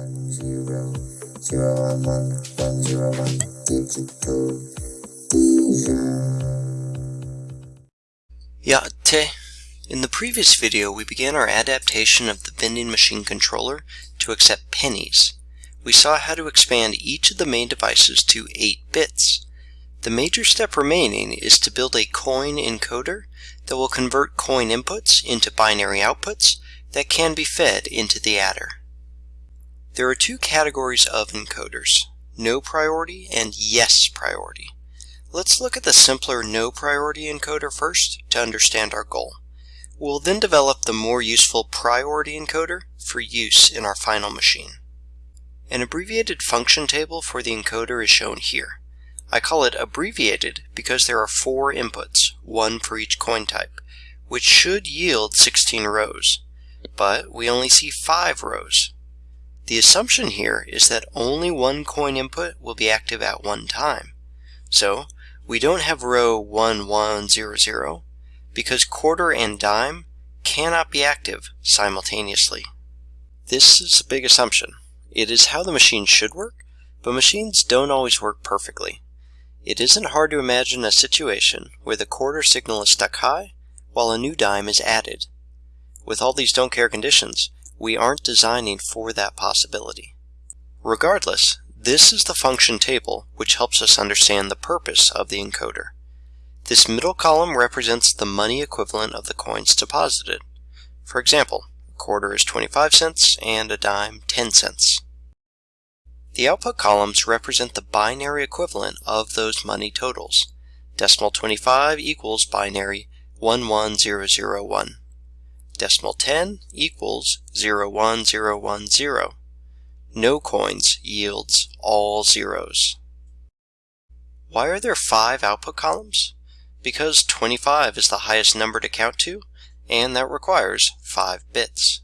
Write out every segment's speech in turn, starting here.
one zero zero one one one zero one digital te. In the previous video, we began our adaptation of the vending machine controller to accept pennies. We saw how to expand each of the main devices to 8 bits. The major step remaining is to build a coin encoder that will convert coin inputs into binary outputs that can be fed into the adder. There are two categories of encoders, no priority and yes priority. Let's look at the simpler no priority encoder first to understand our goal. We'll then develop the more useful priority encoder for use in our final machine. An abbreviated function table for the encoder is shown here. I call it abbreviated because there are four inputs, one for each coin type, which should yield 16 rows, but we only see 5 rows. The assumption here is that only one coin input will be active at one time. So we don't have row 1100 because quarter and dime cannot be active simultaneously. This is a big assumption. It is how the machine should work, but machines don't always work perfectly. It isn't hard to imagine a situation where the quarter signal is stuck high while a new dime is added. With all these don't care conditions, we aren't designing for that possibility. Regardless, this is the function table which helps us understand the purpose of the encoder. This middle column represents the money equivalent of the coins deposited. For example, a quarter is 25 cents and a dime 10 cents. The output columns represent the binary equivalent of those money totals. Decimal 25 equals binary 11001. Decimal 10 equals 01010. No coins yields all zeros. Why are there five output columns? Because 25 is the highest number to count to, and that requires 5 bits.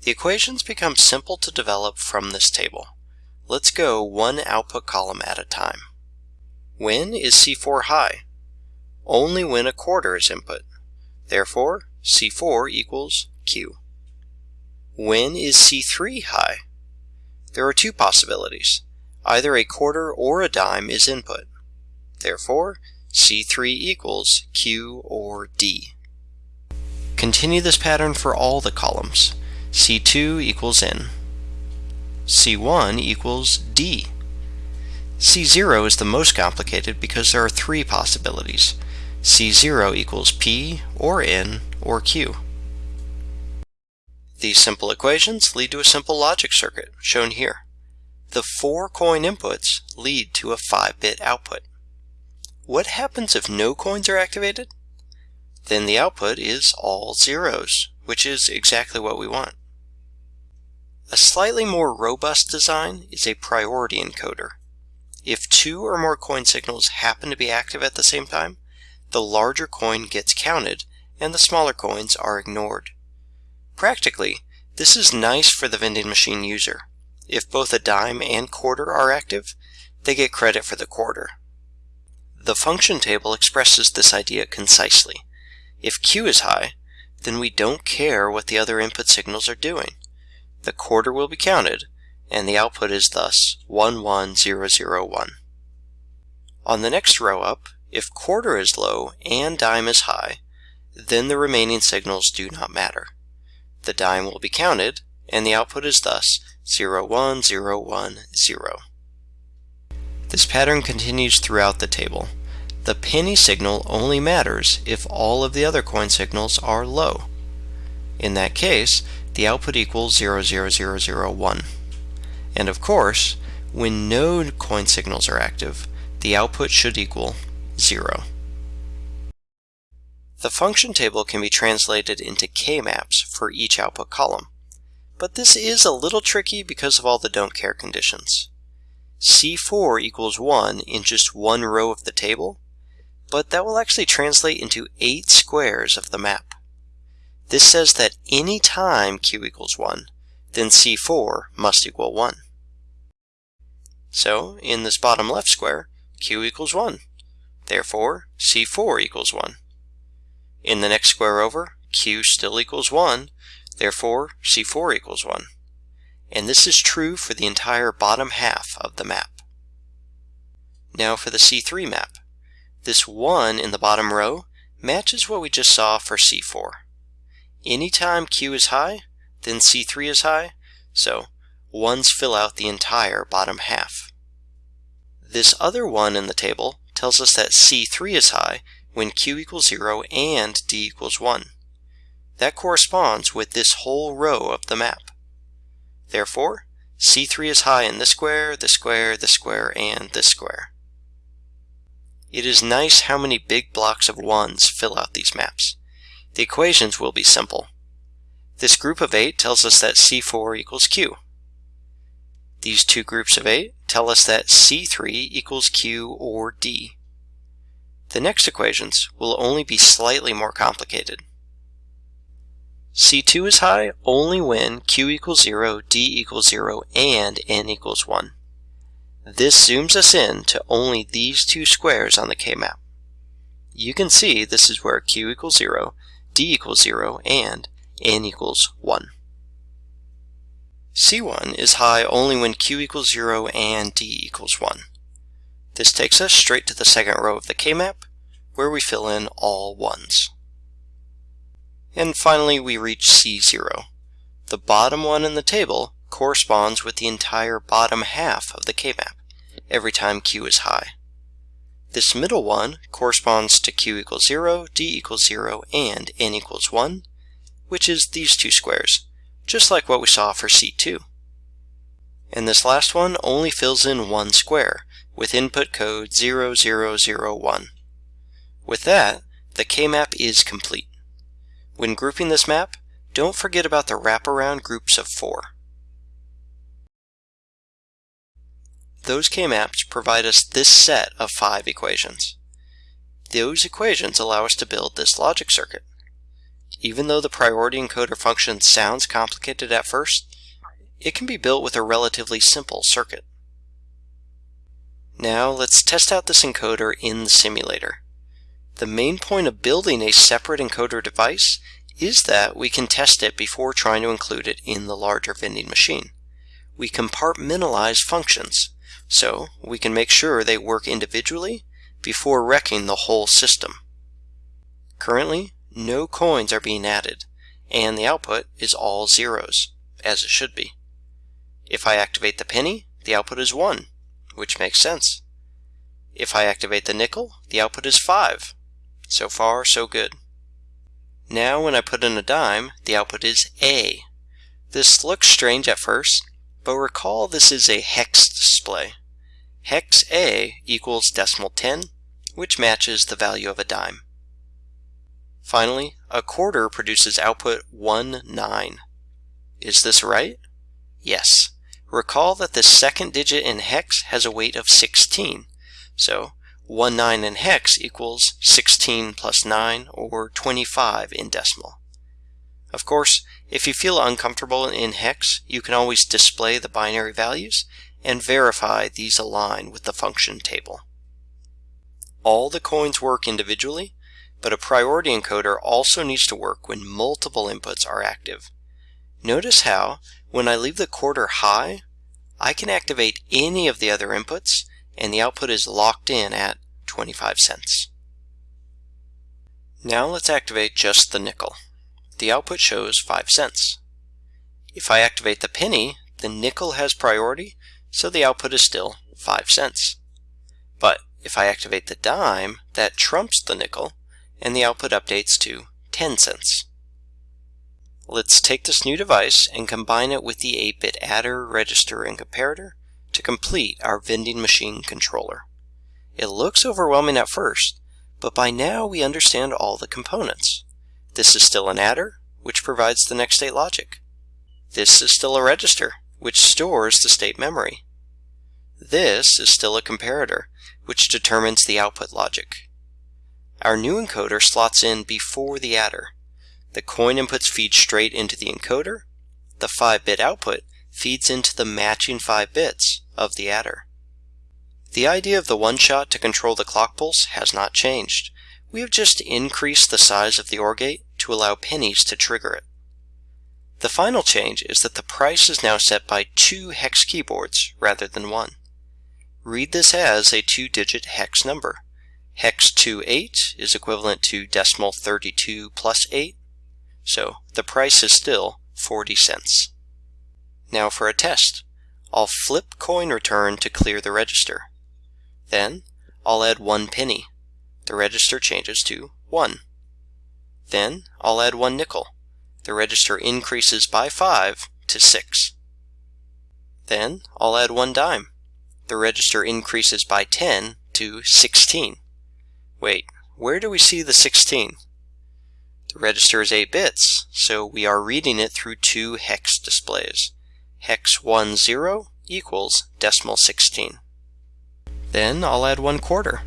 The equations become simple to develop from this table. Let's go one output column at a time. When is C4 high? Only when a quarter is input. Therefore, C4 equals Q. When is C3 high? There are two possibilities. Either a quarter or a dime is input. Therefore, C3 equals Q or D. Continue this pattern for all the columns. C2 equals N. C1 equals D. C0 is the most complicated because there are three possibilities. C0 equals P or N or Q. These simple equations lead to a simple logic circuit, shown here. The four coin inputs lead to a 5-bit output. What happens if no coins are activated? Then the output is all zeros, which is exactly what we want. A slightly more robust design is a priority encoder. If two or more coin signals happen to be active at the same time, the larger coin gets counted and the smaller coins are ignored. Practically, this is nice for the vending machine user. If both a dime and quarter are active, they get credit for the quarter. The function table expresses this idea concisely. If Q is high, then we don't care what the other input signals are doing. The quarter will be counted, and the output is thus 11001. On the next row up, if quarter is low and dime is high, then the remaining signals do not matter. The dime will be counted, and the output is thus 01010. This pattern continues throughout the table. The penny signal only matters if all of the other coin signals are low. In that case, the output equals 00001. And of course, when no coin signals are active, the output should equal 0. The function table can be translated into k-maps for each output column. But this is a little tricky because of all the don't care conditions. C4 equals 1 in just one row of the table, but that will actually translate into 8 squares of the map. This says that any time q equals 1, then C4 must equal 1. So, in this bottom left square, q equals 1. Therefore, C4 equals 1. In the next square over, q still equals 1, therefore c4 equals 1. and this is true for the entire bottom half of the map. Now for the C3 map. This 1 in the bottom row matches what we just saw for C4. Anytime Q is high, then C3 is high, so 1s fill out the entire bottom half. This other 1 in the table tells us that C3 is high when Q equals 0 and D equals 1. That corresponds with this whole row of the map. Therefore, C3 is high in this square, this square, this square, and this square. It is nice how many big blocks of 1s fill out these maps. The equations will be simple. This group of 8 tells us that C4 equals Q. These two groups of 8 tell us that C3 equals Q or D. The next equations will only be slightly more complicated. C2 is high only when Q equals 0, D equals 0, and N equals 1. This zooms us in to only these two squares on the K-map. You can see this is where Q equals 0, D equals 0, and N equals 1. C1 is high only when Q equals 0 and D equals 1. This takes us straight to the second row of the K-map, where we fill in all 1s. And finally we reach C0. The bottom one in the table corresponds with the entire bottom half of the K-map every time Q is high. This middle one corresponds to Q equals 0, D equals 0, and N equals 1, which is these two squares, just like what we saw for C2. And this last one only fills in one square, with input code 0001. With that, the K-map is complete. When grouping this map, don't forget about the wraparound groups of four. Those K-maps provide us this set of five equations. Those equations allow us to build this logic circuit. Even though the priority encoder function sounds complicated at first, it can be built with a relatively simple circuit. Now let's test out this encoder in the simulator. The main point of building a separate encoder device is that we can test it before trying to include it in the larger vending machine. We compartmentalize functions, so we can make sure they work individually before wrecking the whole system. Currently, no coins are being added, and the output is all zeros, as it should be. If I activate the penny, the output is 1, which makes sense. If I activate the nickel, the output is 5. So far, so good. Now when I put in a dime, the output is A. This looks strange at first, but recall this is a hex display. Hex A equals decimal 10, which matches the value of a dime. Finally, a quarter produces output 1 9. Is this right? Yes. Recall that the second digit in hex has a weight of 16, so 1 9 in hex equals 16 plus 9, or 25 in decimal. Of course, if you feel uncomfortable in hex, you can always display the binary values and verify these align with the function table. All the coins work individually, but a priority encoder also needs to work when multiple inputs are active. Notice how, when I leave the quarter high, I can activate any of the other inputs and the output is locked in at 25 cents. Now let's activate just the nickel the output shows 5 cents. If I activate the penny, the nickel has priority, so the output is still 5 cents. But if I activate the dime, that trumps the nickel, and the output updates to 10 cents. Let's take this new device and combine it with the 8-bit adder, register, and comparator to complete our vending machine controller. It looks overwhelming at first, but by now we understand all the components. This is still an adder, which provides the next state logic. This is still a register, which stores the state memory. This is still a comparator, which determines the output logic. Our new encoder slots in before the adder. The coin inputs feed straight into the encoder. The 5-bit output feeds into the matching 5 bits of the adder. The idea of the one-shot to control the clock pulse has not changed. We have just increased the size of the OR gate to allow pennies to trigger it. The final change is that the price is now set by two hex keyboards rather than one. Read this as a two-digit hex number. Hex 28 is equivalent to decimal 32 plus 8, so the price is still 40 cents. Now for a test. I'll flip coin return to clear the register. Then I'll add one penny. The register changes to 1. Then I'll add one nickel. The register increases by 5 to 6. Then I'll add one dime. The register increases by 10 to 16. Wait, where do we see the 16? The register is 8 bits, so we are reading it through two hex displays. Hex 10 equals decimal 16. Then I'll add one quarter.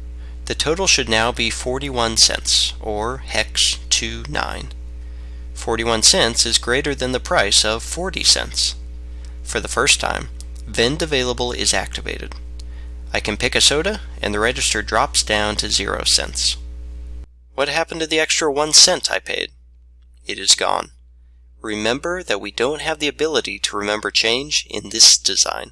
The total should now be 41 cents, or hex 29. 41 cents is greater than the price of 40 cents. For the first time, Vend Available is activated. I can pick a soda, and the register drops down to 0 cents. What happened to the extra 1 cent I paid? It is gone. Remember that we don't have the ability to remember change in this design.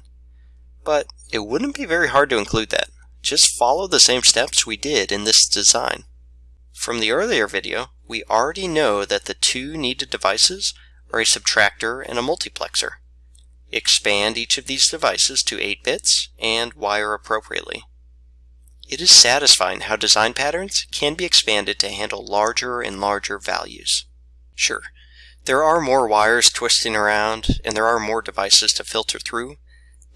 But it wouldn't be very hard to include that. Just follow the same steps we did in this design. From the earlier video, we already know that the two needed devices are a subtractor and a multiplexer. Expand each of these devices to 8 bits and wire appropriately. It is satisfying how design patterns can be expanded to handle larger and larger values. Sure, there are more wires twisting around and there are more devices to filter through,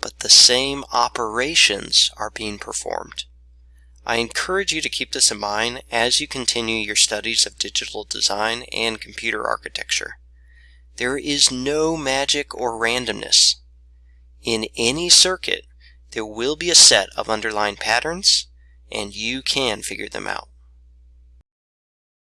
but the same operations are being performed. I encourage you to keep this in mind as you continue your studies of digital design and computer architecture. There is no magic or randomness. In any circuit, there will be a set of underlying patterns and you can figure them out.